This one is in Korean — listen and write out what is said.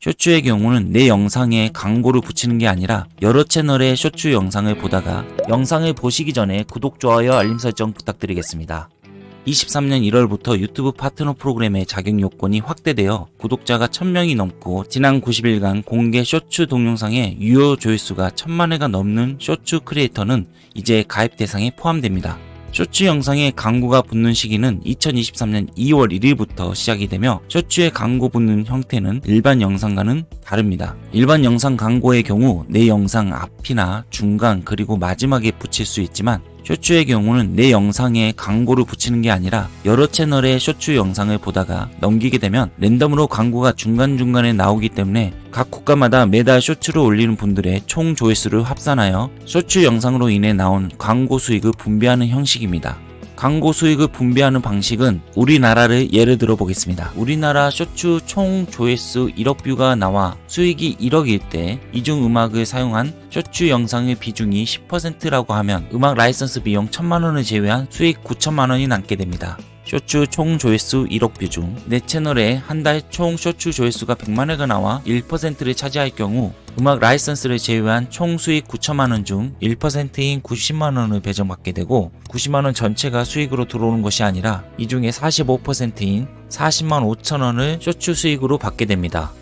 쇼츠의 경우는 내 영상에 광고를 붙이는 게 아니라 여러 채널의 쇼츠 영상을 보다가 영상을 보시기 전에 구독, 좋아요, 알림 설정 부탁드리겠습니다. 23년 1월부터 유튜브 파트너 프로그램의 자격 요건이 확대되어 구독자가 1000명이 넘고 지난 90일간 공개 쇼츠 동영상의 유효 조회수가 1000만회가 넘는 쇼츠 크리에이터는 이제 가입 대상에 포함됩니다. 쇼츠 영상에 광고가 붙는 시기는 2023년 2월 1일부터 시작이 되며 쇼츠에 광고 붙는 형태는 일반 영상과는 다릅니다. 일반 영상 광고의 경우 내 영상 앞이나 중간 그리고 마지막에 붙일 수 있지만 쇼츠의 경우는 내 영상에 광고를 붙이는 게 아니라 여러 채널의 쇼츠 영상을 보다가 넘기게 되면 랜덤으로 광고가 중간중간에 나오기 때문에 각 국가마다 매달 쇼츠를 올리는 분들의 총 조회수를 합산하여 쇼츠 영상으로 인해 나온 광고 수익을 분배하는 형식입니다. 광고 수익을 분배하는 방식은 우리나라를 예를 들어 보겠습니다. 우리나라 쇼츠 총 조회수 1억 뷰가 나와 수익이 1억일 때 이중 음악을 사용한 쇼츠 영상의 비중이 10%라고 하면 음악 라이선스 비용 1000만원을 제외한 수익 9천만원이 남게 됩니다. 쇼츠 총 조회수 1억 뷰 중 내 채널에 한 달 총 쇼츠 조회수가 100만회가 나와 1%를 차지할 경우 음악 라이선스를 제외한 총 수익 9천만원 중 1%인 90만원을 배정받게 되고 90만원 전체가 수익으로 들어오는 것이 아니라 이 중에 45%인 40만 5천원을 쇼츠 수익으로 받게 됩니다.